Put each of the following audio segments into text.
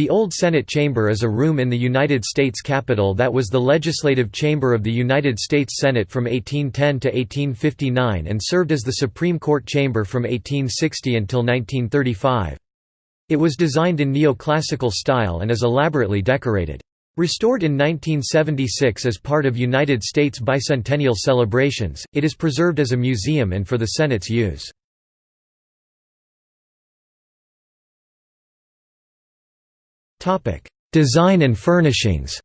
The Old Senate Chamber is a room in the United States Capitol that was the legislative chamber of the United States Senate from 1810 to 1859 and served as the Supreme Court chamber from 1860 until 1935. It was designed in neoclassical style and is elaborately decorated. Restored in 1976 as part of United States bicentennial celebrations, it is preserved as a museum and for the Senate's use. Design and furnishings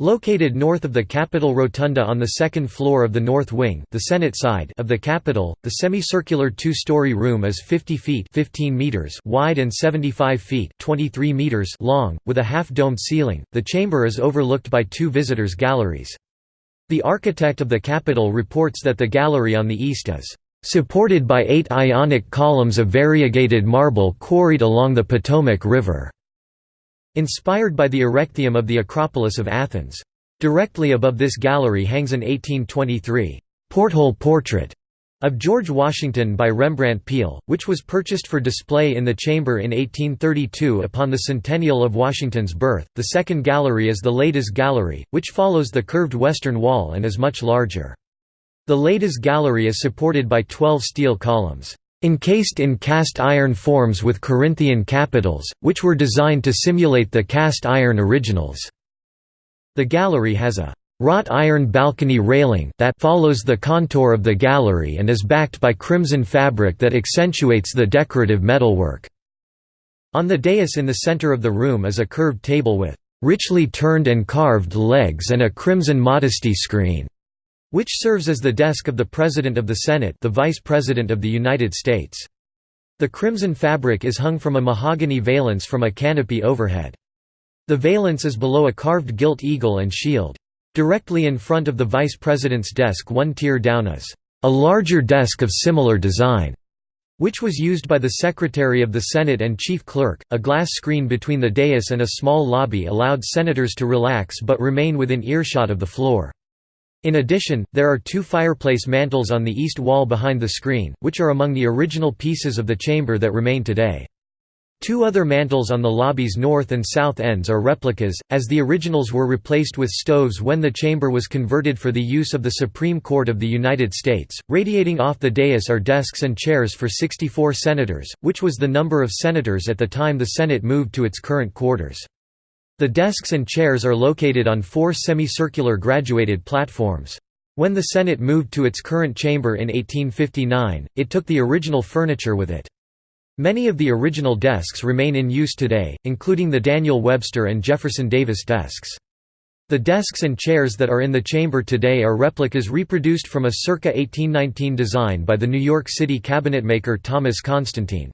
Located north of the Capitol Rotunda on the second floor of the North Wing the Senate side of the Capitol, the semicircular two-story room is 50 feet 15 meters wide and 75 feet 23 meters long, with a half-domed ceiling. The chamber is overlooked by two visitors' galleries. The architect of the Capitol reports that the gallery on the east is supported by eight ionic columns of variegated marble quarried along the Potomac River", inspired by the Erechtheum of the Acropolis of Athens. Directly above this gallery hangs an 1823 porthole portrait of George Washington by Rembrandt Peale, which was purchased for display in the chamber in 1832 upon the centennial of Washington's birth. The second gallery is the Ladies Gallery, which follows the curved western wall and is much larger. The Ladies Gallery is supported by 12 steel columns, encased in cast iron forms with Corinthian capitals, which were designed to simulate the cast iron originals. The gallery has a wrought iron balcony railing that follows the contour of the gallery and is backed by crimson fabric that accentuates the decorative metalwork. On the dais in the center of the room is a curved table with richly turned and carved legs and a crimson modesty screen which serves as the desk of the President of the Senate the Vice President of the United States. The crimson fabric is hung from a mahogany valance from a canopy overhead. The valance is below a carved gilt eagle and shield. Directly in front of the Vice President's desk one tier down is a larger desk of similar design, which was used by the Secretary of the Senate and Chief Clerk. A glass screen between the dais and a small lobby allowed senators to relax but remain within earshot of the floor. In addition, there are two fireplace mantels on the east wall behind the screen, which are among the original pieces of the chamber that remain today. Two other mantels on the lobby's north and south ends are replicas, as the originals were replaced with stoves when the chamber was converted for the use of the Supreme Court of the United States. Radiating off the dais are desks and chairs for 64 senators, which was the number of senators at the time the Senate moved to its current quarters. The desks and chairs are located on four semicircular graduated platforms. When the Senate moved to its current chamber in 1859, it took the original furniture with it. Many of the original desks remain in use today, including the Daniel Webster and Jefferson Davis desks. The desks and chairs that are in the chamber today are replicas reproduced from a circa 1819 design by the New York City cabinetmaker Thomas Constantine.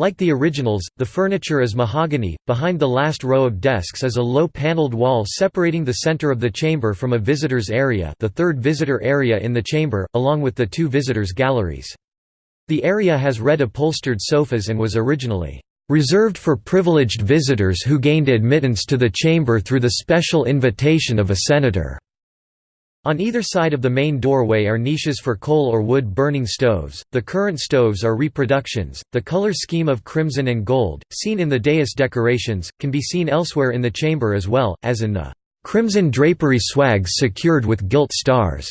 Like the originals, the furniture is mahogany. Behind the last row of desks is a low paneled wall separating the center of the chamber from a visitors area, the third visitor area in the chamber, along with the two visitors galleries. The area has red upholstered sofas and was originally reserved for privileged visitors who gained admittance to the chamber through the special invitation of a senator. On either side of the main doorway are niches for coal or wood burning stoves. The current stoves are reproductions. The color scheme of crimson and gold, seen in the dais decorations, can be seen elsewhere in the chamber as well, as in the crimson drapery swags secured with gilt stars.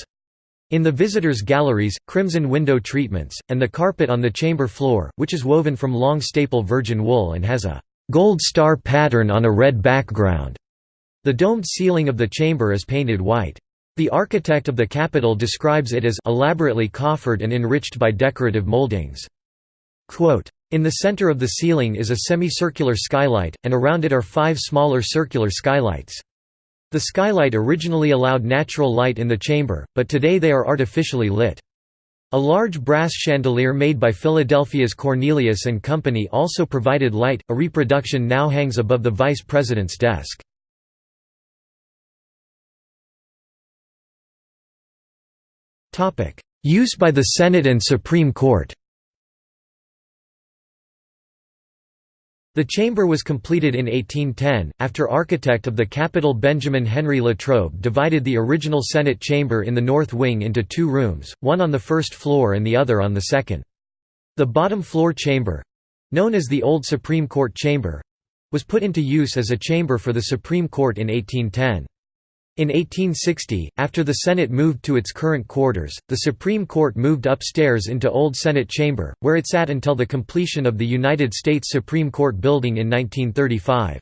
In the visitors' galleries, crimson window treatments, and the carpet on the chamber floor, which is woven from long staple virgin wool and has a gold star pattern on a red background. The domed ceiling of the chamber is painted white. The architect of the Capitol describes it as elaborately coffered and enriched by decorative moldings. Quote, in the center of the ceiling is a semicircular skylight, and around it are five smaller circular skylights. The skylight originally allowed natural light in the chamber, but today they are artificially lit. A large brass chandelier made by Philadelphia's Cornelius and Company also provided light. A reproduction now hangs above the vice president's desk. Use by the Senate and Supreme Court The chamber was completed in 1810, after architect of the Capitol Benjamin Henry Latrobe divided the original Senate chamber in the north wing into two rooms, one on the first floor and the other on the second. The bottom floor chamber, known as the Old Supreme Court Chamber was put into use as a chamber for the Supreme Court in 1810. In 1860, after the Senate moved to its current quarters, the Supreme Court moved upstairs into Old Senate Chamber, where it sat until the completion of the United States Supreme Court building in 1935.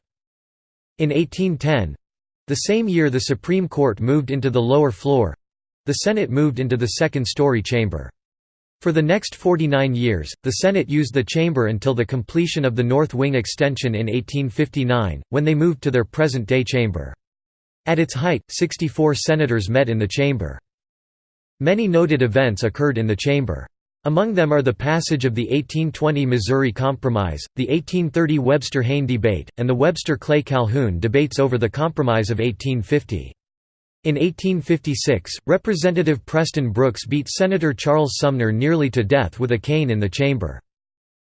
In 1810—the same year the Supreme Court moved into the lower floor—the Senate moved into the second-story chamber. For the next 49 years, the Senate used the chamber until the completion of the North Wing extension in 1859, when they moved to their present-day chamber. At its height, 64 senators met in the chamber. Many noted events occurred in the chamber. Among them are the passage of the 1820 Missouri Compromise, the 1830 Webster-Hayne debate, and the Webster-Clay-Calhoun debates over the Compromise of 1850. In 1856, Representative Preston Brooks beat Senator Charles Sumner nearly to death with a cane in the chamber.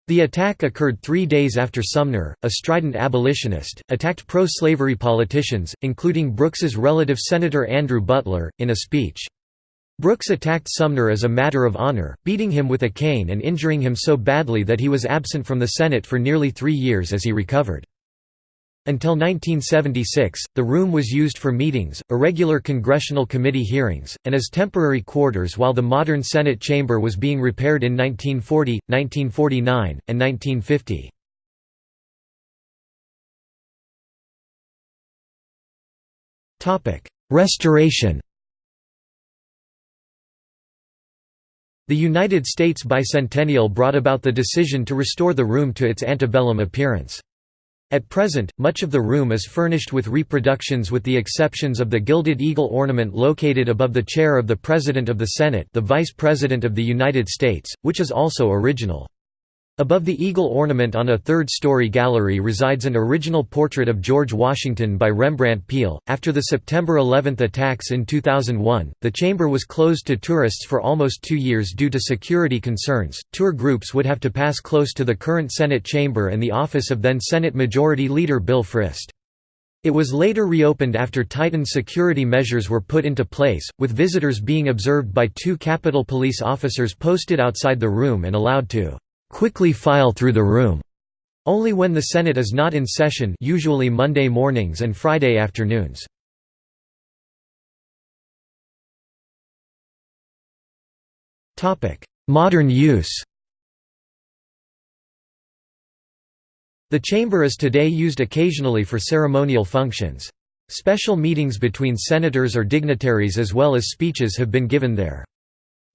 The attack occurred three days after Sumner, a strident abolitionist, attacked pro-slavery politicians, including Brooks's relative Senator Andrew Butler, in a speech. Brooks attacked Sumner as a matter of honor, beating him with a cane and injuring him so badly that he was absent from the Senate for nearly three years as he recovered. Until 1976, the room was used for meetings, irregular congressional committee hearings, and as temporary quarters while the modern Senate chamber was being repaired in 1940, 1949, and 1950. Restoration The United States bicentennial brought about the decision to restore the room to its antebellum appearance. At present, much of the room is furnished with reproductions with the exceptions of the gilded eagle ornament located above the chair of the President of the Senate the Vice President of the United States, which is also original. Above the eagle ornament on a third-story gallery resides an original portrait of George Washington by Rembrandt Peale. After the September 11 attacks in 2001, the chamber was closed to tourists for almost two years due to security concerns. Tour groups would have to pass close to the current Senate chamber and the office of then Senate Majority Leader Bill Frist. It was later reopened after tightened security measures were put into place, with visitors being observed by two Capitol Police officers posted outside the room and allowed to quickly file through the room. Only when the Senate is not in session usually Monday mornings and Friday afternoons. Modern use The chamber is today used occasionally for ceremonial functions. Special meetings between senators or dignitaries as well as speeches have been given there.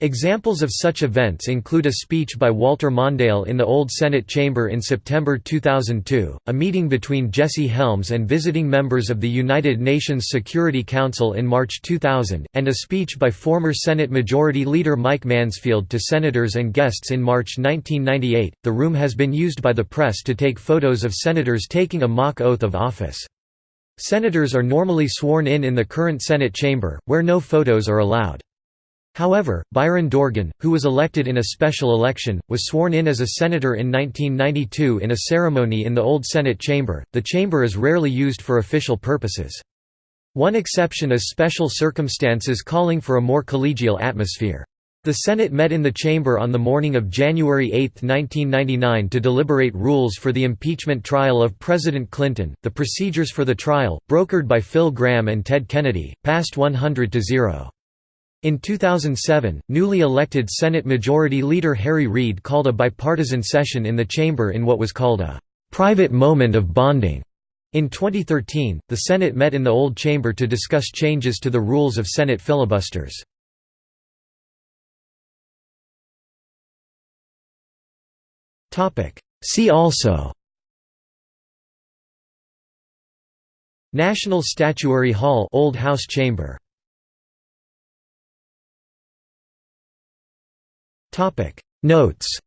Examples of such events include a speech by Walter Mondale in the Old Senate Chamber in September 2002, a meeting between Jesse Helms and visiting members of the United Nations Security Council in March 2000, and a speech by former Senate Majority Leader Mike Mansfield to senators and guests in March 1998. The room has been used by the press to take photos of senators taking a mock oath of office. Senators are normally sworn in in the current Senate chamber, where no photos are allowed. However, Byron Dorgan, who was elected in a special election, was sworn in as a senator in 1992 in a ceremony in the old Senate chamber. The chamber is rarely used for official purposes. One exception is special circumstances calling for a more collegial atmosphere. The Senate met in the chamber on the morning of January 8, 1999 to deliberate rules for the impeachment trial of President Clinton. The procedures for the trial, brokered by Phil Gramm and Ted Kennedy, passed 100 to 0. In 2007, newly elected Senate Majority Leader Harry Reid called a bipartisan session in the chamber in what was called a «private moment of bonding». In 2013, the Senate met in the old chamber to discuss changes to the rules of Senate filibusters. See also National Statuary Hall Old House Chamber Notes